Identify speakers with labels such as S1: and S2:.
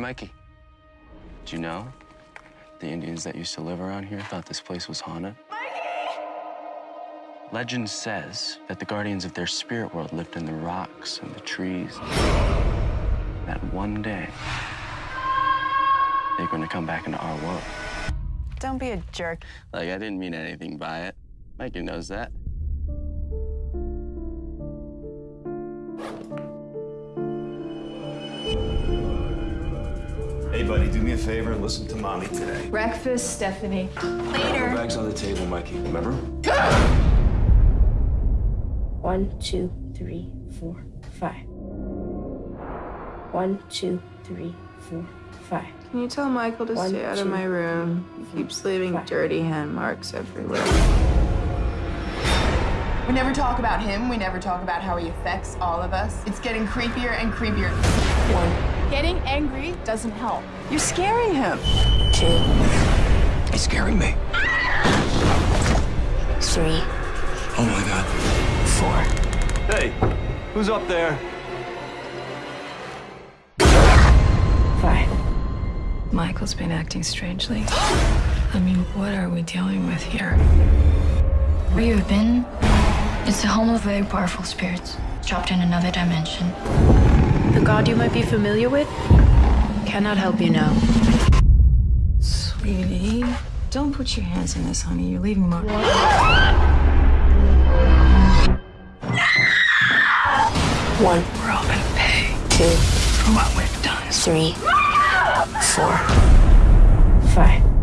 S1: Mikey. Do you know the Indians that used to live around here thought this place was haunted? Mikey! Legend says that the guardians of their spirit world lived in the rocks and the trees. That one day, they're going to come back into our world.
S2: Don't be a jerk.
S1: Like, I didn't mean anything by it. Mikey knows that.
S3: Hey, buddy, do me a favor and listen to mommy today.
S4: Breakfast, Stephanie.
S3: Later. Bags on the table, Mikey. Remember?
S5: One, two, three, four, five. One, two, three, four, five.
S2: Can you tell Michael to
S5: One,
S2: stay out
S5: two,
S2: of my room? He keeps leaving
S5: five.
S2: dirty hand marks everywhere.
S6: We never talk about him. We never talk about how he affects all of us. It's getting creepier and creepier.
S5: One,
S4: Getting angry doesn't help. You're scaring him.
S5: two,
S3: He's scaring me.
S5: three,
S3: Oh my god.
S5: four.
S3: Hey, who's up there?
S5: Five.
S7: Michael's been acting strangely. I mean, what are we dealing with here?
S8: Where you've been, it's the home of very powerful spirits, trapped in another dimension.
S4: The god you might be familiar with cannot help you now.
S7: Sweetie, don't put your hands in this, honey. You're leaving mark.
S5: One,
S7: We're all gonna pay
S5: two,
S7: for what we've done.
S5: three, four, five.